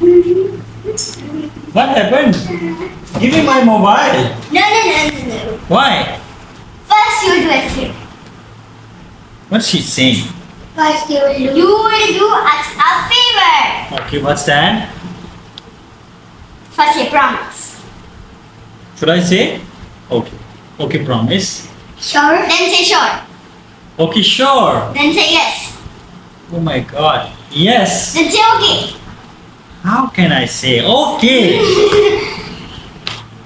What happened? Give me my mobile. No, no, no, no, no. Why? First you do escape. What's she saying? First you will do. You will do us a favor. Okay, what's that? First say promise. Should I say? Okay. Okay, promise. Sure. Then say sure. Okay, sure. Then say yes. Oh my god. Yes. Then say okay. How can I say okay?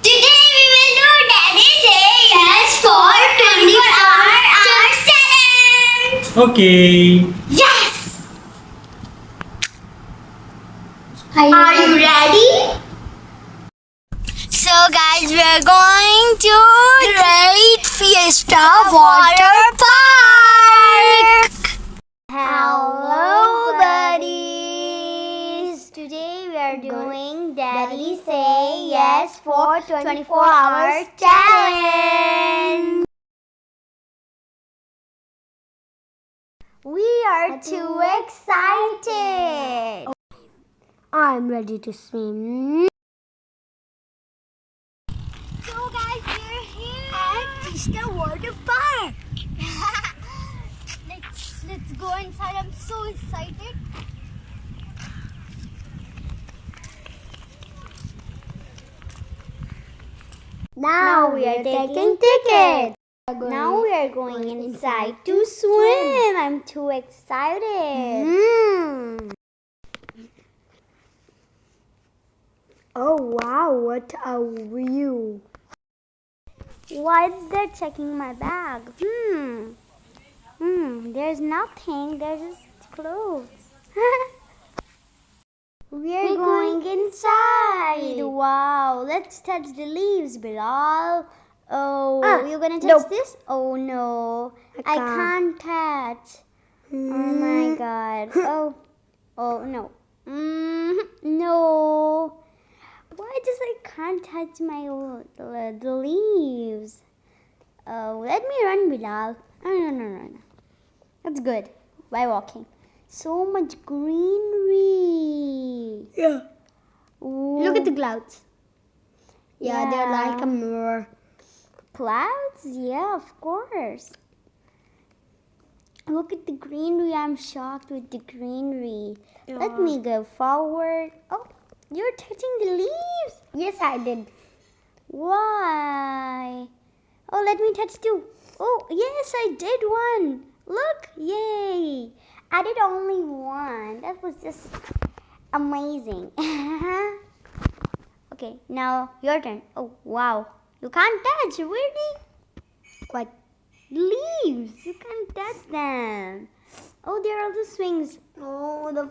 Today we will do Daddy say yes for 24 hour hour challenge. Okay. Yes. Are you ready? So guys, we're going to Great Fiesta Water Park. Say Yes for 24 Hours Challenge. We are too excited. I'm ready to swim. So guys, we're here at Fiesta Water Park. let's let's go inside. I'm so excited. Now we are taking tickets. Now we are going inside to swim. I'm too excited. Oh wow, what a view. Why is they checking my bag? Hmm. Hmm, there's nothing. There's just clothes. We're going inside. Wow, let's touch the leaves, Bilal. Oh, Ah, you're gonna touch nope. this? Oh no, I I can't touch. Oh my god. Oh, oh no. Mm, no. Why does I can't touch my the, the leaves? Oh, let me run, Bilal. No, no, no, no, no. That's good. By walking. So much greenery. Yeah. Ooh. Look at the clouds. Yeah, they're like a mirror. Clouds? Yeah, of course. Look at the greenery. I'm shocked with the greenery. Let me go forward. Oh, you're touching the leaves. Yes, I did. Why? Oh, let me touch too. Oh, yes, I did one. Look, yay. I did only one. That was just amazing. okay, now your turn. Oh, wow. You can't touch, really? What? Leaves. You can't touch them. Oh, there are the swings. Oh, the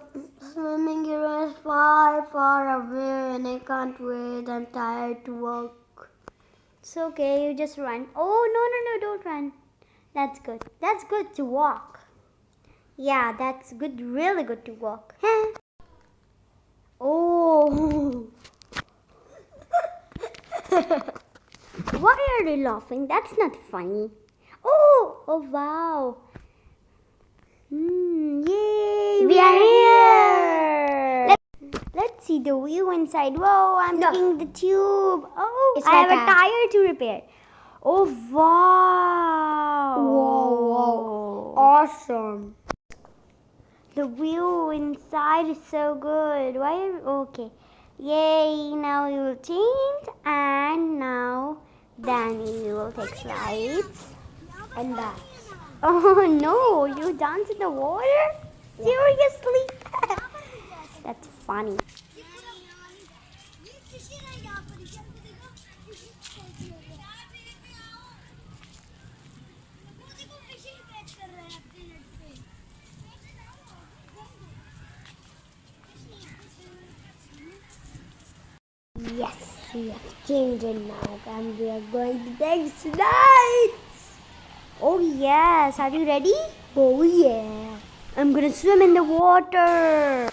swimming area is far, far away, and I can't wait. I'm tired to walk. It's okay, you just run. Oh, no, no, no, don't run. That's good. That's good to walk. Yeah, that's good, really good to walk. oh. Why are they laughing? That's not funny. Oh, oh wow. Hmm, yay, We are here. Let, let's see the view inside. Whoa, I'm No. the tube. Oh, It's I have a a- tire to repair. Oh, wow. Whoa, whoa. Awesome. The view inside is so good. Why? Okay. Yay, now we will change and now Danny will take slides. And that. Oh no, you dance in the water? Seriously? That's funny. Yes, we have changed now, and we are going to take slides. Oh yes, are you ready? Oh yeah. I'm gonna swim in the water.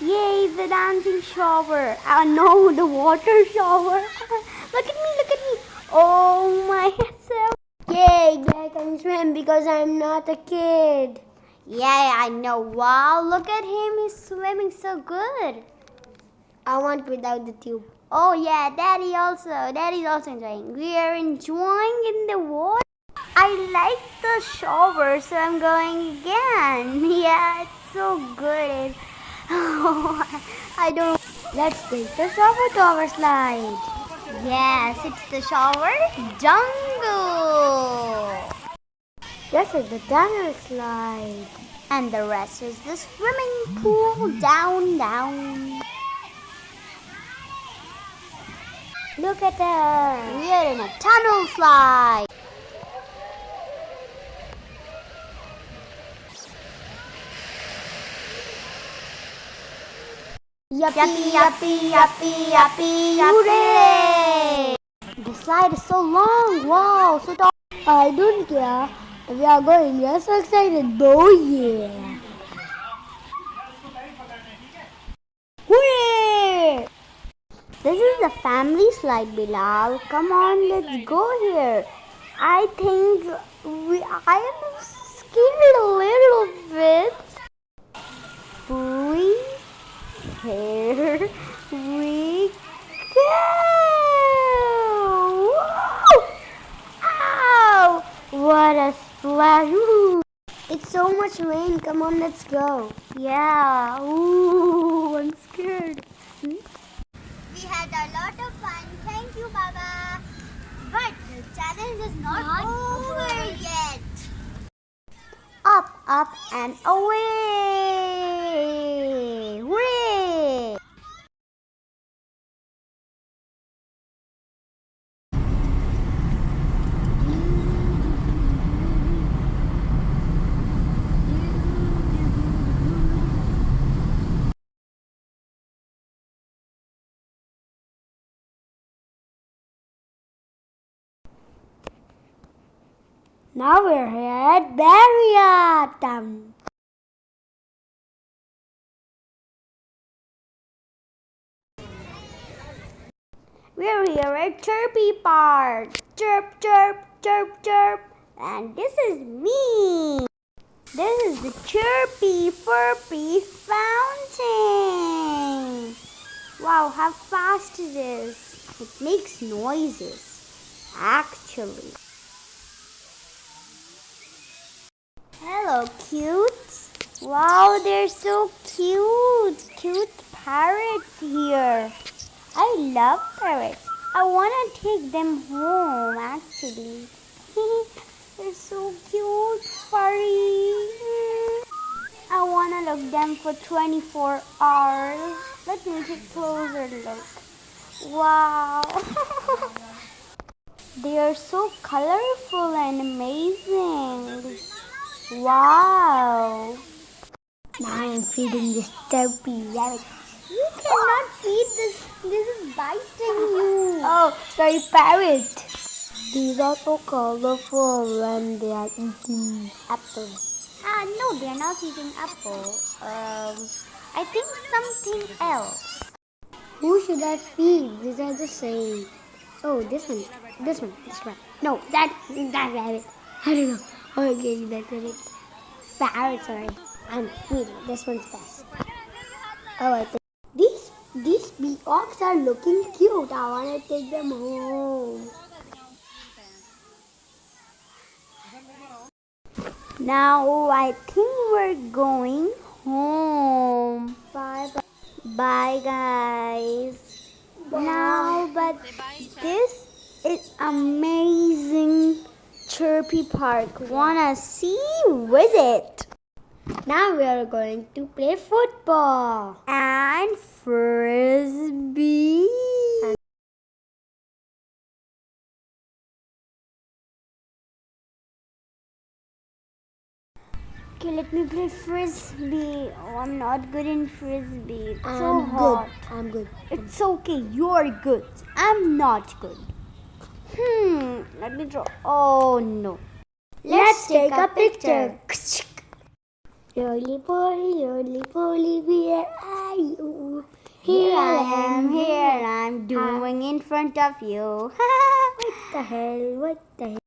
Yay, the dancing shower. Oh no, the water shower. look at me, look at me. Oh my, so. Yay, I can swim because I'm not a kid. Yeah, I know. Wow, look at him. He's swimming so good. I want without the tube. Oh yeah, Daddy also. Daddy's also enjoying. We are enjoying in the water. I like the shower, so I'm going again. Yeah, it's so good. I don't. Let's take the shower tower slide. Yes, it's the shower jungle. This is the tunnel slide. And the rest is the swimming pool down, down. Look at that. We are in a tunnel slide. Yuppie, yuppie, yuppie, yuppie, yuppie. The slide is so long. Wow, so tall. I don't care. We are going. We are so excited. Oh yeah. This is the family slide, Bilal. Come on, let's go here. I think we. I am scared a little bit. We here we go. Whoa! Ow! What a splash! Ooh. It's so much rain. Come on, let's go. Yeah. Ooh, I'm scared. Hmm? We had a lot of fun. Thank you, Baba. But the challenge is not, over yet. Up, up, and away! Now we're here at Bahria Town. We're here at Chirpy Park. Chirp, chirp, chirp, chirp. And this is me. This is the Chirpy Furpy Fountain. Wow, how fast it is. It makes noises. Actually. Hello, cutes. Wow, they're so cute. Cute parrots here. I love parrots. I want to take them home actually. they're so cute, furry. I want to look them for 24 hours. Let me take a closer look. Wow. they are so colorful and amazing. Wow. Now I'm feeding this chirpy rabbit. You cannot feed this. This is biting you. Oh, sorry, parrot. These are so colorful when they are eating apples. Ah, no, they're not eating apple. Um, I think something else. Who should I feed? These are the same. Oh, this one. This one. This one. No, that that rabbit. I don't know. I gave you that rabbit. Parrot, sorry. I'm feeding. This one's best. Oh, I think these these peacocks are looking cute. I wanna take them home. Now I think we're going home. Bye bye. Bye, guys. Now, but this is amazing Chirpy Park. Wanna see? Visit. Now we are going to play football. And frisbee. Okay, let me play frisbee. Oh, I'm not good in frisbee. It's I'm hot. good. I'm good. It's okay. You're good. I'm not good. Hmm. Let me draw. Oh no. Let's take a picture. Roly poly, roly poly, where are you? Here I am. Here I'm doing in front of you. What the hell? What the hell?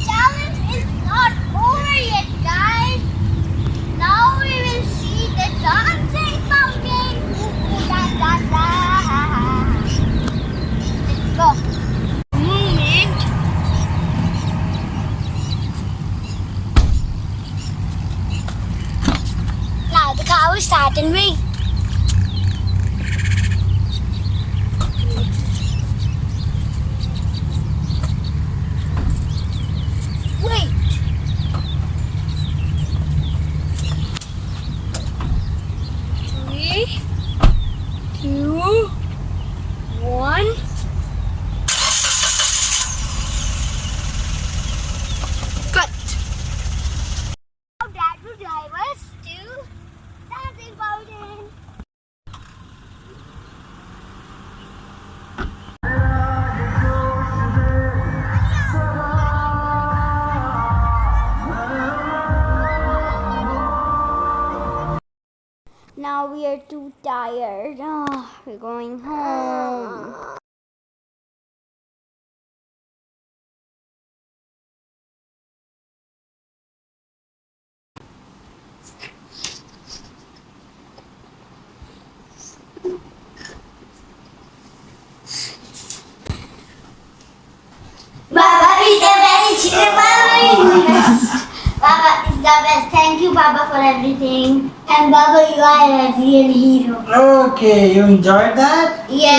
Challenge is not over yet, guys. Now we will see the dancing pumpkin. Ooh, ooh, dance, dance, car will we are too tired. Oh, we're going home. Baba is the best. Baba is best. Baba is the best. Thank you, Baba, for everything. And Baba, you are a real hero. Okay, you enjoyed that? Yeah.